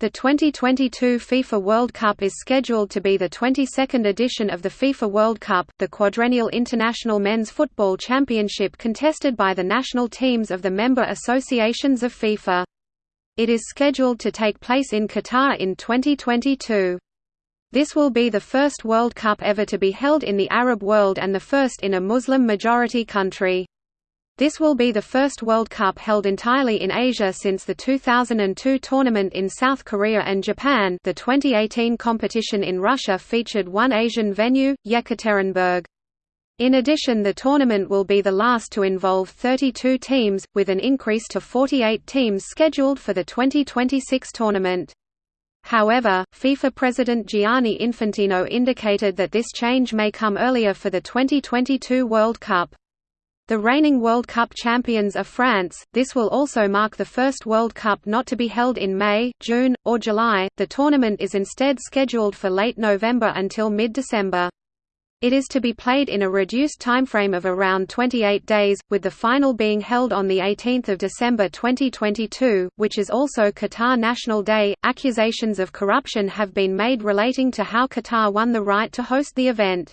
The 2022 FIFA World Cup is scheduled to be the 22nd edition of the FIFA World Cup, the quadrennial international men's football championship contested by the national teams of the member associations of FIFA. It is scheduled to take place in Qatar in 2022. This will be the first World Cup ever to be held in the Arab world and the first in a Muslim-majority country. This will be the first World Cup held entirely in Asia since the 2002 tournament in South Korea and Japan the 2018 competition in Russia featured one Asian venue, Yekaterinburg. In addition the tournament will be the last to involve 32 teams, with an increase to 48 teams scheduled for the 2026 tournament. However, FIFA President Gianni Infantino indicated that this change may come earlier for the 2022 World Cup. The reigning World Cup champions are France. This will also mark the first World Cup not to be held in May, June, or July. The tournament is instead scheduled for late November until mid-December. It is to be played in a reduced timeframe of around 28 days, with the final being held on the 18th of December 2022, which is also Qatar National Day. Accusations of corruption have been made relating to how Qatar won the right to host the event.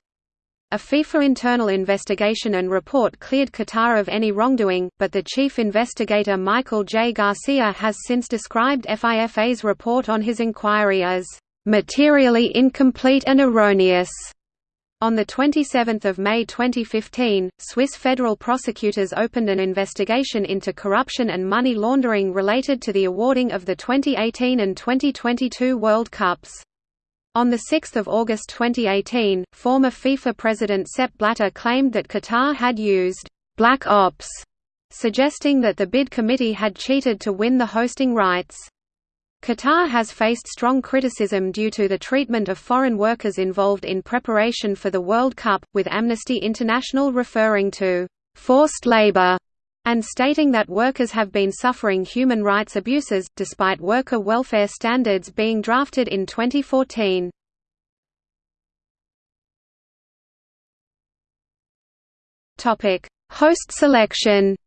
A FIFA internal investigation and report cleared Qatar of any wrongdoing, but the chief investigator Michael J. Garcia has since described FIFA's report on his inquiry as materially incomplete and erroneous. On 27 May 2015, Swiss federal prosecutors opened an investigation into corruption and money laundering related to the awarding of the 2018 and 2022 World Cups. On 6 August 2018, former FIFA president Sepp Blatter claimed that Qatar had used «black ops», suggesting that the bid committee had cheated to win the hosting rights. Qatar has faced strong criticism due to the treatment of foreign workers involved in preparation for the World Cup, with Amnesty International referring to «forced labor» and stating that workers have been suffering human rights abuses, despite worker welfare standards being drafted in 2014. Host selection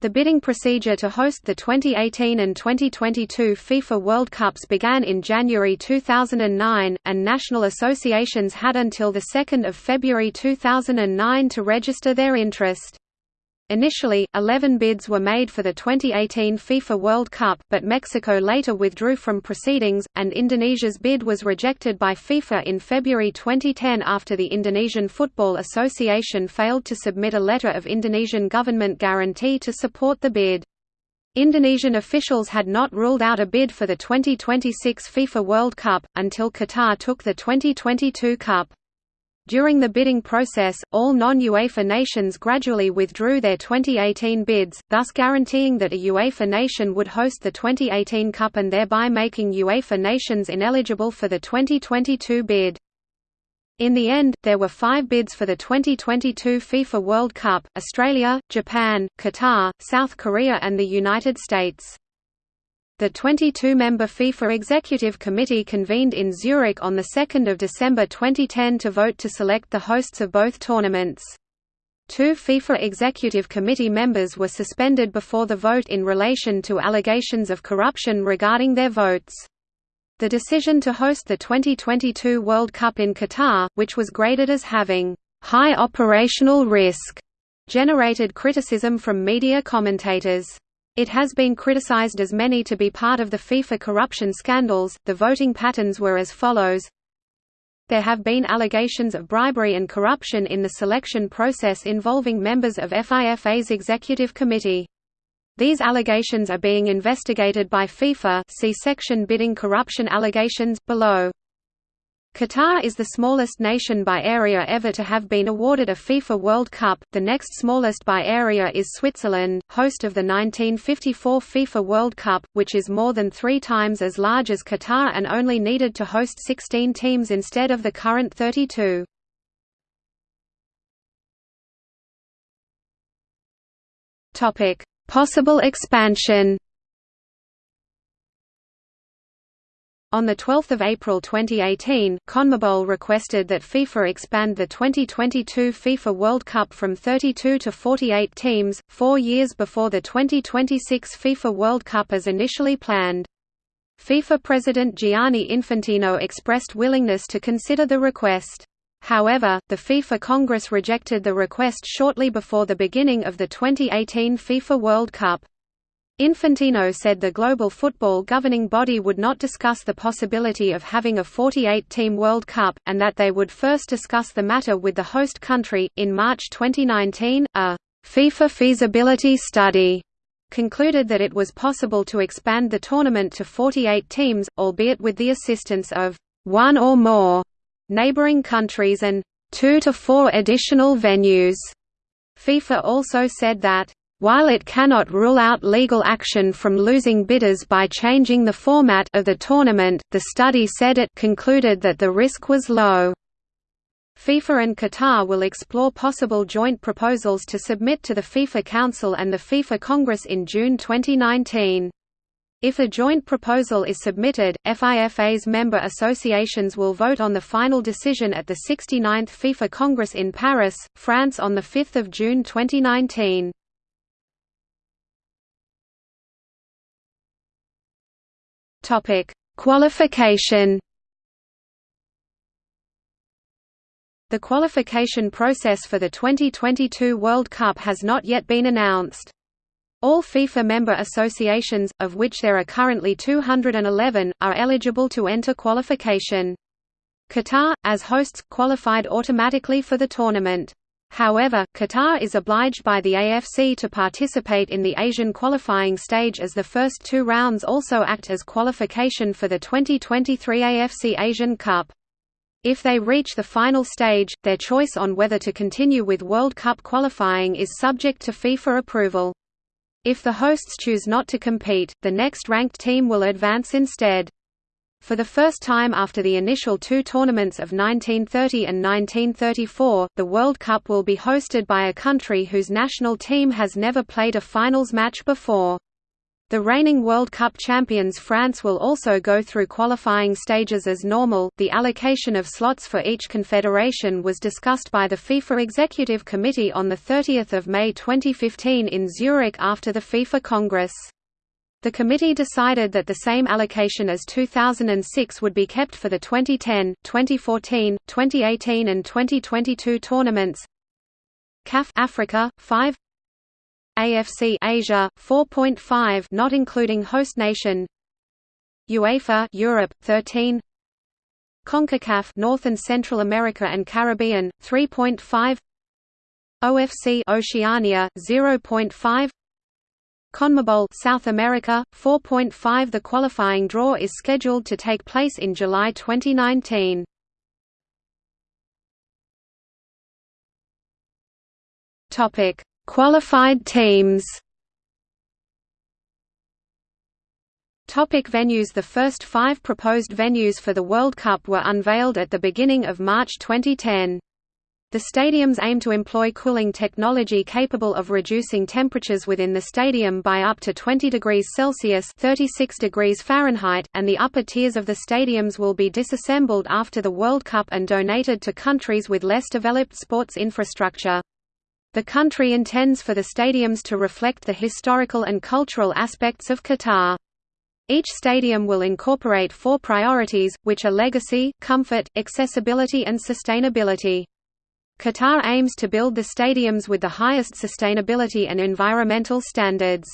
The bidding procedure to host the 2018 and 2022 FIFA World Cups began in January 2009, and national associations had until 2 February 2009 to register their interest. Initially, 11 bids were made for the 2018 FIFA World Cup, but Mexico later withdrew from proceedings, and Indonesia's bid was rejected by FIFA in February 2010 after the Indonesian Football Association failed to submit a letter of Indonesian government guarantee to support the bid. Indonesian officials had not ruled out a bid for the 2026 FIFA World Cup, until Qatar took the 2022 Cup. During the bidding process, all non-UEFA nations gradually withdrew their 2018 bids, thus guaranteeing that a UEFA nation would host the 2018 Cup and thereby making UEFA nations ineligible for the 2022 bid. In the end, there were five bids for the 2022 FIFA World Cup, Australia, Japan, Qatar, South Korea and the United States. The 22-member FIFA Executive Committee convened in Zurich on 2 December 2010 to vote to select the hosts of both tournaments. Two FIFA Executive Committee members were suspended before the vote in relation to allegations of corruption regarding their votes. The decision to host the 2022 World Cup in Qatar, which was graded as having high operational risk, generated criticism from media commentators. It has been criticized as many to be part of the FIFA corruption scandals. The voting patterns were as follows There have been allegations of bribery and corruption in the selection process involving members of FIFA's executive committee. These allegations are being investigated by FIFA see section bidding corruption allegations, below. Qatar is the smallest nation by area ever to have been awarded a FIFA World Cup, the next smallest by area is Switzerland, host of the 1954 FIFA World Cup, which is more than three times as large as Qatar and only needed to host 16 teams instead of the current 32. Possible expansion On 12 April 2018, CONMEBOL requested that FIFA expand the 2022 FIFA World Cup from 32 to 48 teams, four years before the 2026 FIFA World Cup as initially planned. FIFA President Gianni Infantino expressed willingness to consider the request. However, the FIFA Congress rejected the request shortly before the beginning of the 2018 FIFA World Cup. Infantino said the global football governing body would not discuss the possibility of having a 48-team World Cup, and that they would first discuss the matter with the host country. In March 2019, a FIFA feasibility study concluded that it was possible to expand the tournament to 48 teams, albeit with the assistance of one or more neighboring countries and two to four additional venues. FIFA also said that while it cannot rule out legal action from losing bidders by changing the format of the tournament, the study said it concluded that the risk was low. FIFA and Qatar will explore possible joint proposals to submit to the FIFA Council and the FIFA Congress in June 2019. If a joint proposal is submitted, FIFA's member associations will vote on the final decision at the 69th FIFA Congress in Paris, France on 5 June 2019. Topic: Qualification. The qualification process for the 2022 World Cup has not yet been announced. All FIFA member associations, of which there are currently 211, are eligible to enter qualification. Qatar, as hosts, qualified automatically for the tournament. However, Qatar is obliged by the AFC to participate in the Asian qualifying stage as the first two rounds also act as qualification for the 2023 AFC Asian Cup. If they reach the final stage, their choice on whether to continue with World Cup qualifying is subject to FIFA approval. If the hosts choose not to compete, the next ranked team will advance instead. For the first time after the initial two tournaments of 1930 and 1934, the World Cup will be hosted by a country whose national team has never played a finals match before. The reigning World Cup champions France will also go through qualifying stages as normal. The allocation of slots for each confederation was discussed by the FIFA Executive Committee on the 30th of May 2015 in Zurich after the FIFA Congress. The committee decided that the same allocation as 2006 would be kept for the 2010, 2014, 2018 and 2022 tournaments. CAF Africa 5 AFC Asia 4.5 not including host nation. UEFA Europe 13 CONCACAF North and Central America and Caribbean 3.5 OFC Oceania 0.5 CONMEBOL South America 4.5 The qualifying draw is scheduled to take place in July 2019. Topic: Qualified teams. Topic venues The first five proposed venues for the World Cup were unveiled at the beginning of March 2010. The stadiums aim to employ cooling technology capable of reducing temperatures within the stadium by up to 20 degrees Celsius 36 degrees Fahrenheit, and the upper tiers of the stadiums will be disassembled after the World Cup and donated to countries with less developed sports infrastructure. The country intends for the stadiums to reflect the historical and cultural aspects of Qatar. Each stadium will incorporate four priorities, which are legacy, comfort, accessibility and sustainability. Qatar aims to build the stadiums with the highest sustainability and environmental standards.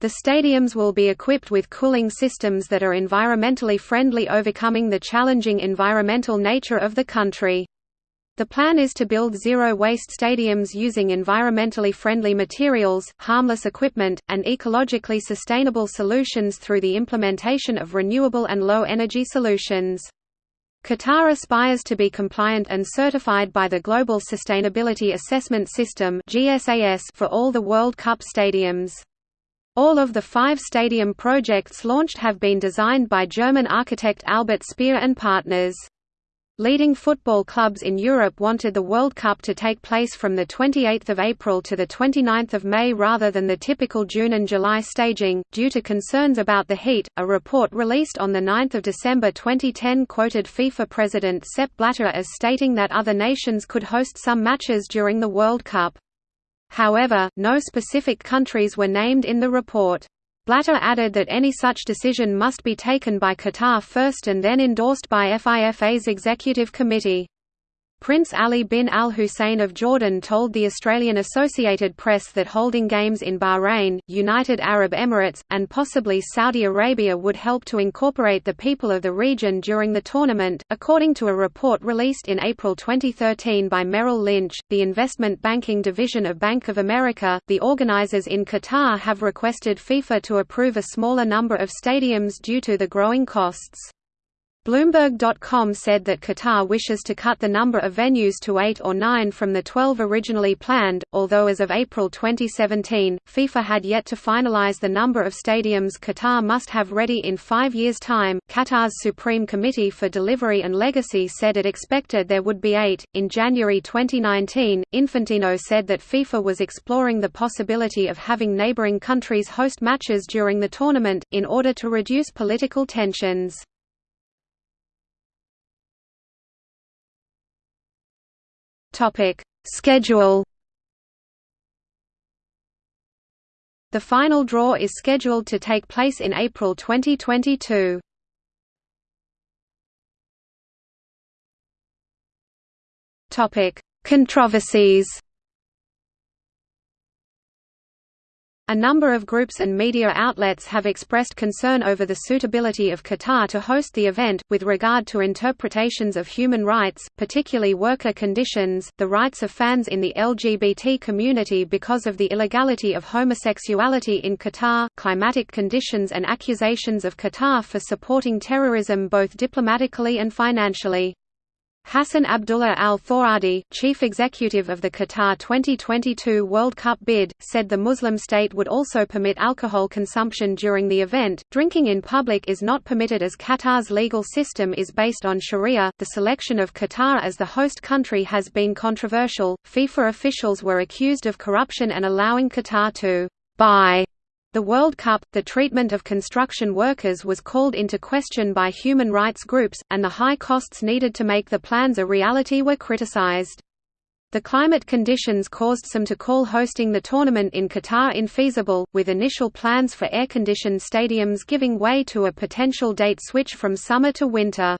The stadiums will be equipped with cooling systems that are environmentally friendly overcoming the challenging environmental nature of the country. The plan is to build zero-waste stadiums using environmentally friendly materials, harmless equipment, and ecologically sustainable solutions through the implementation of renewable and low-energy solutions. Qatar aspires to be compliant and certified by the Global Sustainability Assessment System for all the World Cup stadiums. All of the five stadium projects launched have been designed by German architect Albert Speer and partners. Leading football clubs in Europe wanted the World Cup to take place from 28 April to 29 May rather than the typical June and July staging, due to concerns about the heat. A report released on 9 December 2010 quoted FIFA President Sepp Blatter as stating that other nations could host some matches during the World Cup. However, no specific countries were named in the report. Blatter added that any such decision must be taken by Qatar first and then endorsed by FIFA's executive committee. Prince Ali bin Al Hussein of Jordan told the Australian Associated Press that holding games in Bahrain, United Arab Emirates, and possibly Saudi Arabia would help to incorporate the people of the region during the tournament. According to a report released in April 2013 by Merrill Lynch, the investment banking division of Bank of America, the organizers in Qatar have requested FIFA to approve a smaller number of stadiums due to the growing costs. Bloomberg.com said that Qatar wishes to cut the number of venues to eight or nine from the 12 originally planned, although as of April 2017, FIFA had yet to finalize the number of stadiums Qatar must have ready in five years' time. Qatar's Supreme Committee for Delivery and Legacy said it expected there would be eight. In January 2019, Infantino said that FIFA was exploring the possibility of having neighboring countries host matches during the tournament, in order to reduce political tensions. Topic: Schedule. The final draw is scheduled to take place in April 2022. Topic: Controversies. A number of groups and media outlets have expressed concern over the suitability of Qatar to host the event, with regard to interpretations of human rights, particularly worker conditions, the rights of fans in the LGBT community because of the illegality of homosexuality in Qatar, climatic conditions and accusations of Qatar for supporting terrorism both diplomatically and financially. Hassan Abdullah Al Thawadi, chief executive of the Qatar 2022 World Cup bid, said the Muslim state would also permit alcohol consumption during the event. Drinking in public is not permitted as Qatar's legal system is based on Sharia. The selection of Qatar as the host country has been controversial. FIFA officials were accused of corruption and allowing Qatar to buy the World Cup, the treatment of construction workers was called into question by human rights groups, and the high costs needed to make the plans a reality were criticized. The climate conditions caused some to call hosting the tournament in Qatar infeasible, with initial plans for air-conditioned stadiums giving way to a potential date switch from summer to winter.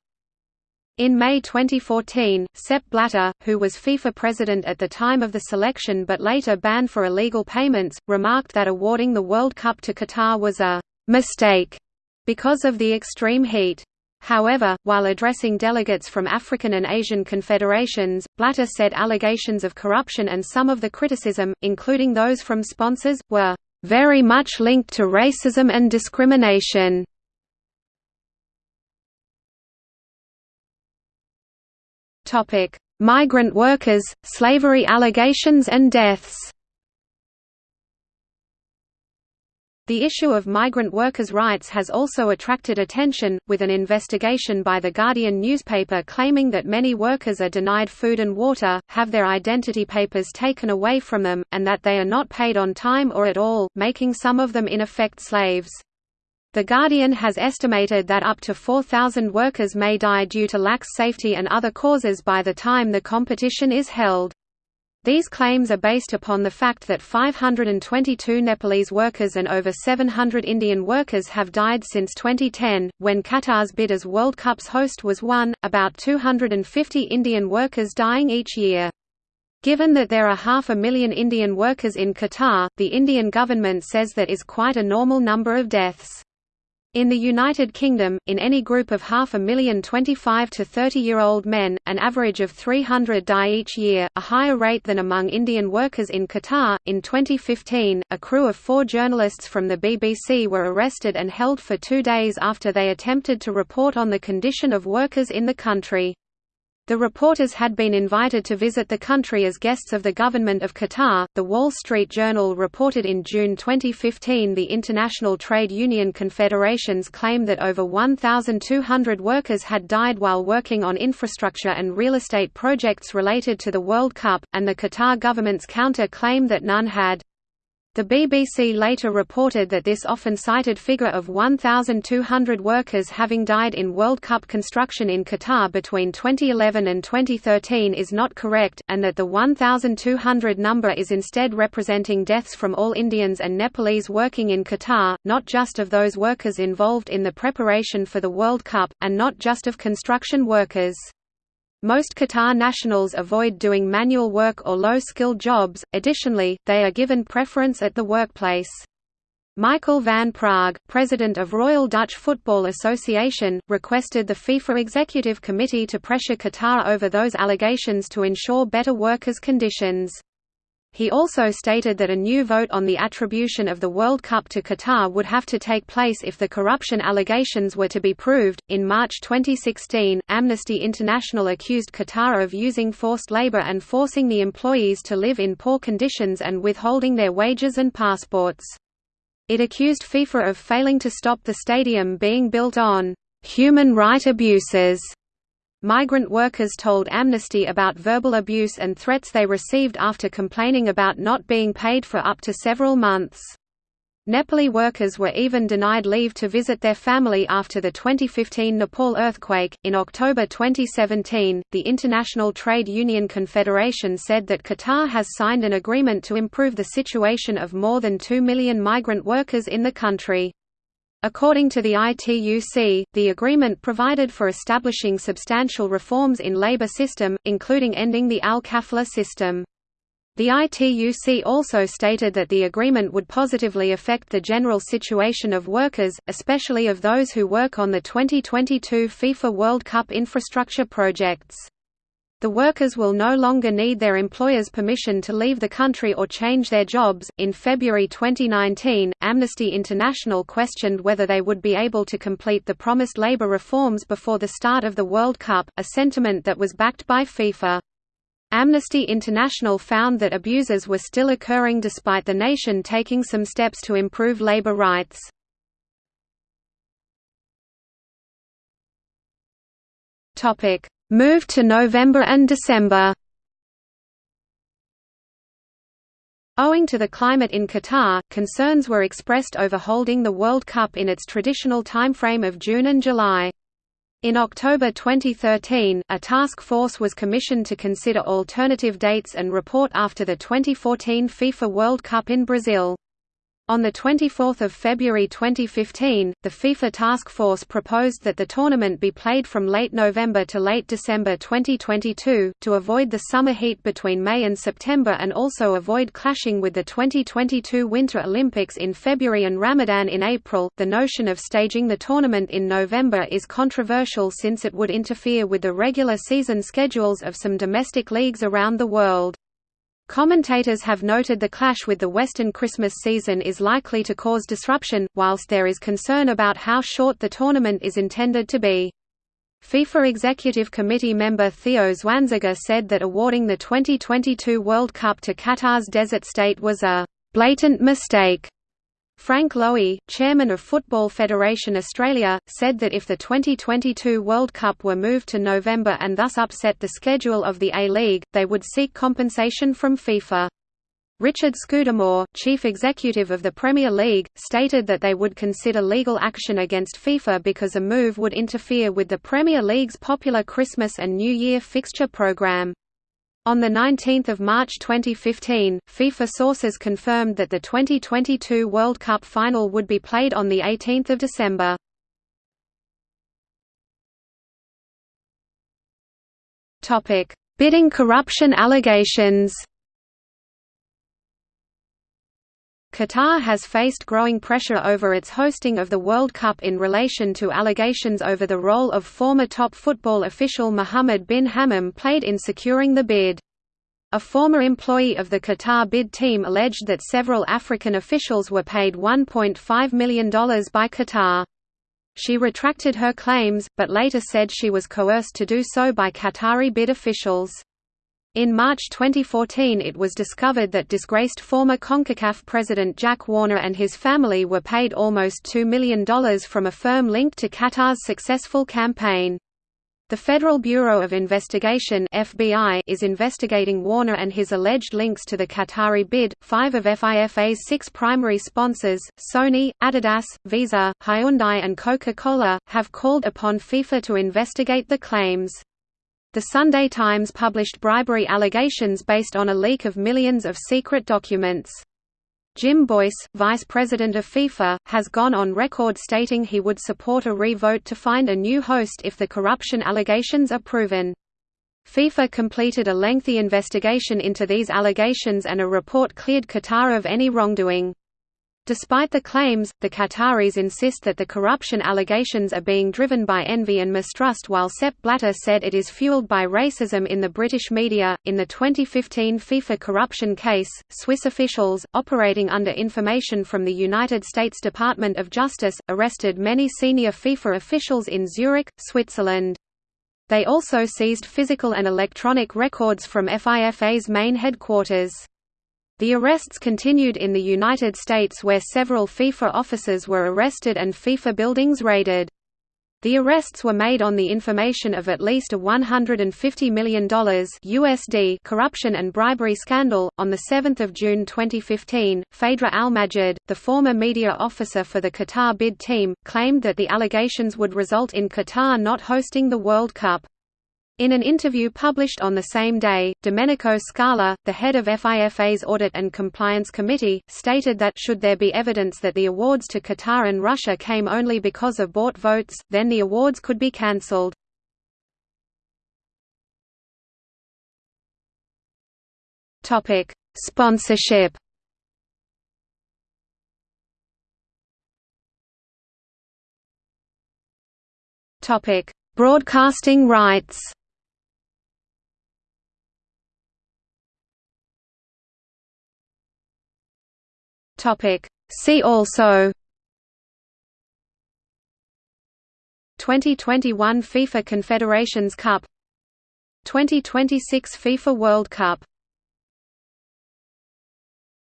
In May 2014, Sepp Blatter, who was FIFA president at the time of the selection but later banned for illegal payments, remarked that awarding the World Cup to Qatar was a «mistake» because of the extreme heat. However, while addressing delegates from African and Asian confederations, Blatter said allegations of corruption and some of the criticism, including those from sponsors, were «very much linked to racism and discrimination». Topic: Migrant workers, slavery allegations and deaths. The issue of migrant workers' rights has also attracted attention, with an investigation by The Guardian newspaper claiming that many workers are denied food and water, have their identity papers taken away from them, and that they are not paid on time or at all, making some of them in effect slaves. The Guardian has estimated that up to 4,000 workers may die due to lax safety and other causes by the time the competition is held. These claims are based upon the fact that 522 Nepalese workers and over 700 Indian workers have died since 2010, when Qatar's bid as World Cup's host was won, about 250 Indian workers dying each year. Given that there are half a million Indian workers in Qatar, the Indian government says that is quite a normal number of deaths. In the United Kingdom, in any group of half a million 25 to 30-year-old men, an average of 300 die each year, a higher rate than among Indian workers in Qatar. In 2015, a crew of four journalists from the BBC were arrested and held for two days after they attempted to report on the condition of workers in the country. The reporters had been invited to visit the country as guests of the government of Qatar. The Wall Street Journal reported in June 2015 the International Trade Union Confederations claim that over 1,200 workers had died while working on infrastructure and real estate projects related to the World Cup, and the Qatar government's counter claim that none had. The BBC later reported that this often cited figure of 1,200 workers having died in World Cup construction in Qatar between 2011 and 2013 is not correct, and that the 1,200 number is instead representing deaths from all Indians and Nepalese working in Qatar, not just of those workers involved in the preparation for the World Cup, and not just of construction workers. Most Qatar nationals avoid doing manual work or low-skilled jobs, additionally, they are given preference at the workplace. Michael van Praag, president of Royal Dutch Football Association, requested the FIFA Executive Committee to pressure Qatar over those allegations to ensure better workers' conditions. He also stated that a new vote on the attribution of the World Cup to Qatar would have to take place if the corruption allegations were to be proved. In March 2016, Amnesty International accused Qatar of using forced labor and forcing the employees to live in poor conditions and withholding their wages and passports. It accused FIFA of failing to stop the stadium being built on human right abuses Migrant workers told Amnesty about verbal abuse and threats they received after complaining about not being paid for up to several months. Nepali workers were even denied leave to visit their family after the 2015 Nepal earthquake. In October 2017, the International Trade Union Confederation said that Qatar has signed an agreement to improve the situation of more than 2 million migrant workers in the country. According to the ITUC, the agreement provided for establishing substantial reforms in labor system, including ending the al-kafala system. The ITUC also stated that the agreement would positively affect the general situation of workers, especially of those who work on the 2022 FIFA World Cup infrastructure projects. The workers will no longer need their employer's permission to leave the country or change their jobs. In February 2019, Amnesty International questioned whether they would be able to complete the promised labor reforms before the start of the World Cup, a sentiment that was backed by FIFA. Amnesty International found that abuses were still occurring despite the nation taking some steps to improve labor rights. Topic: Moved to November and December Owing to the climate in Qatar, concerns were expressed over holding the World Cup in its traditional timeframe of June and July. In October 2013, a task force was commissioned to consider alternative dates and report after the 2014 FIFA World Cup in Brazil. On 24 February 2015, the FIFA Task Force proposed that the tournament be played from late November to late December 2022, to avoid the summer heat between May and September and also avoid clashing with the 2022 Winter Olympics in February and Ramadan in April. The notion of staging the tournament in November is controversial since it would interfere with the regular season schedules of some domestic leagues around the world. Commentators have noted the clash with the Western Christmas season is likely to cause disruption, whilst there is concern about how short the tournament is intended to be. FIFA Executive Committee member Theo Zwanziger said that awarding the 2022 World Cup to Qatar's desert state was a «blatant mistake» Frank Lowy, chairman of Football Federation Australia, said that if the 2022 World Cup were moved to November and thus upset the schedule of the A-League, they would seek compensation from FIFA. Richard Scudamore, chief executive of the Premier League, stated that they would consider legal action against FIFA because a move would interfere with the Premier League's popular Christmas and New Year fixture program. On 19 March 2015, FIFA sources confirmed that the 2022 World Cup final would be played on 18 December. Bidding corruption allegations Qatar has faced growing pressure over its hosting of the World Cup in relation to allegations over the role of former top football official Mohammed bin Hammam played in securing the bid. A former employee of the Qatar bid team alleged that several African officials were paid $1.5 million by Qatar. She retracted her claims, but later said she was coerced to do so by Qatari bid officials. In March 2014 it was discovered that disgraced former CONCACAF president Jack Warner and his family were paid almost $2 million from a firm linked to Qatar's successful campaign. The Federal Bureau of Investigation (FBI) is investigating Warner and his alleged links to the Qatari bid. Five of FIFA's six primary sponsors, Sony, Adidas, Visa, Hyundai, and Coca-Cola, have called upon FIFA to investigate the claims. The Sunday Times published bribery allegations based on a leak of millions of secret documents. Jim Boyce, vice president of FIFA, has gone on record stating he would support a re-vote to find a new host if the corruption allegations are proven. FIFA completed a lengthy investigation into these allegations and a report cleared Qatar of any wrongdoing. Despite the claims, the Qataris insist that the corruption allegations are being driven by envy and mistrust, while Sepp Blatter said it is fueled by racism in the British media. In the 2015 FIFA corruption case, Swiss officials, operating under information from the United States Department of Justice, arrested many senior FIFA officials in Zurich, Switzerland. They also seized physical and electronic records from FIFA's main headquarters. The arrests continued in the United States where several FIFA officers were arrested and FIFA buildings raided. The arrests were made on the information of at least a $150 million USD corruption and bribery scandal. On 7 June 2015, Phaedra Almajid, the former media officer for the Qatar bid team, claimed that the allegations would result in Qatar not hosting the World Cup. In an interview published on the same day, Domenico Scala, the head of FIFA's Audit and Compliance Committee, stated that should there be evidence that the awards to Qatar and Russia came only because of bought votes, then the awards could be cancelled. Sponsorship Broadcasting rights Topic. See also. 2021 FIFA Confederations Cup. 2026 FIFA World Cup